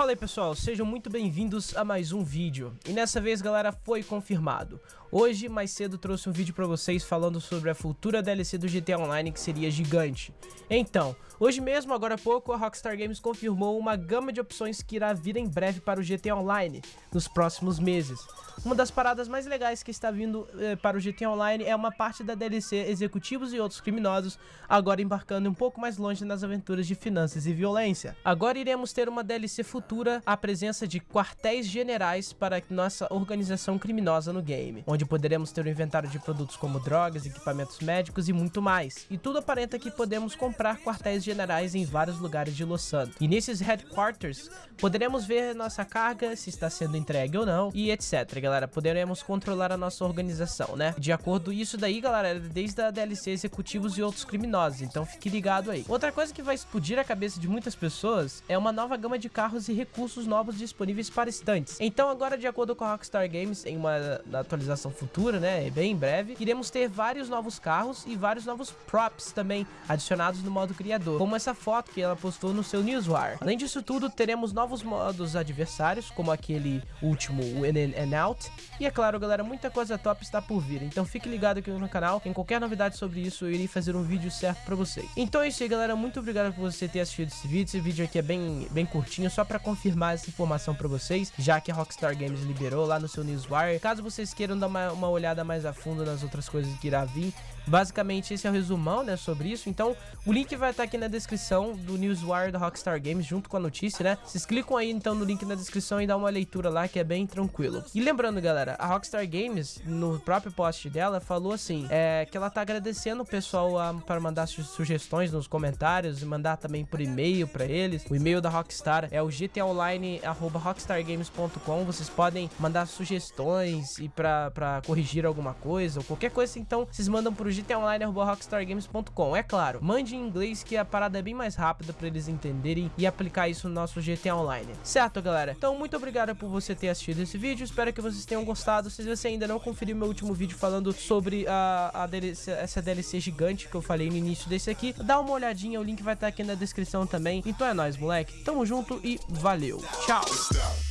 Fala aí pessoal, sejam muito bem-vindos a mais um vídeo. E nessa vez galera, foi confirmado. Hoje, mais cedo, trouxe um vídeo pra vocês falando sobre a futura DLC do GTA Online que seria gigante. Então, hoje mesmo, agora há pouco, a Rockstar Games confirmou uma gama de opções que irá vir em breve para o GTA Online, nos próximos meses. Uma das paradas mais legais que está vindo eh, para o GTA Online é uma parte da DLC Executivos e Outros Criminosos, agora embarcando um pouco mais longe nas aventuras de finanças e violência. Agora iremos ter uma DLC futura, a presença de quartéis generais para nossa organização criminosa no game, onde poderemos ter um inventário de produtos como drogas, equipamentos médicos e muito mais. E tudo aparenta que podemos comprar quartéis generais em vários lugares de Los Santos. E nesses headquarters, poderemos ver nossa carga, se está sendo entregue ou não, e etc, galera. Poderemos controlar a nossa organização, né? De acordo isso daí, galera, é desde a DLC Executivos e Outros Criminosos, então fique ligado aí. Outra coisa que vai explodir a cabeça de muitas pessoas é uma nova gama de carros e recursos novos disponíveis para estantes. Então agora, de acordo com a Rockstar Games, em uma atualização futura, né, bem em breve, iremos ter vários novos carros e vários novos props também adicionados no modo criador, como essa foto que ela postou no seu Newswire. Além disso tudo, teremos novos modos adversários, como aquele último, o In and Out, e é claro, galera, muita coisa top está por vir. Então fique ligado aqui no canal. Em qualquer novidade sobre isso, eu irei fazer um vídeo certo pra vocês. Então é isso aí, galera. Muito obrigado por você ter assistido esse vídeo. Esse vídeo aqui é bem, bem curtinho, só pra confirmar essa informação pra vocês, já que a Rockstar Games liberou lá no seu Newswire. Caso vocês queiram dar uma, uma olhada mais a fundo nas outras coisas que irá vir, basicamente esse é o resumão, né, sobre isso. Então o link vai estar aqui na descrição do Newswire da Rockstar Games, junto com a notícia, né? Vocês clicam aí então no link na descrição e dá uma leitura lá, que é bem tranquilo. E lembrando galera, a Rockstar Games, no próprio post dela, falou assim, é, que ela tá agradecendo o pessoal a, para mandar su sugestões nos comentários e mandar também por e-mail para eles. O e-mail da Rockstar é o gtaonline.rockstargames.com. Vocês podem mandar sugestões e para corrigir alguma coisa ou qualquer coisa, então vocês mandam pro gtaonline.rockstargames.com. É claro, mande em inglês que a parada é bem mais rápida para eles entenderem e aplicar isso no nosso GTA Online. Certo, galera? Então, muito obrigado por você ter assistido esse vídeo. Espero que vocês vocês tenham gostado. Se você ainda não conferiu meu último vídeo falando sobre a, a DLC, essa DLC gigante que eu falei no início desse aqui, dá uma olhadinha, o link vai estar aqui na descrição também. Então é nóis, moleque. Tamo junto e valeu. Tchau.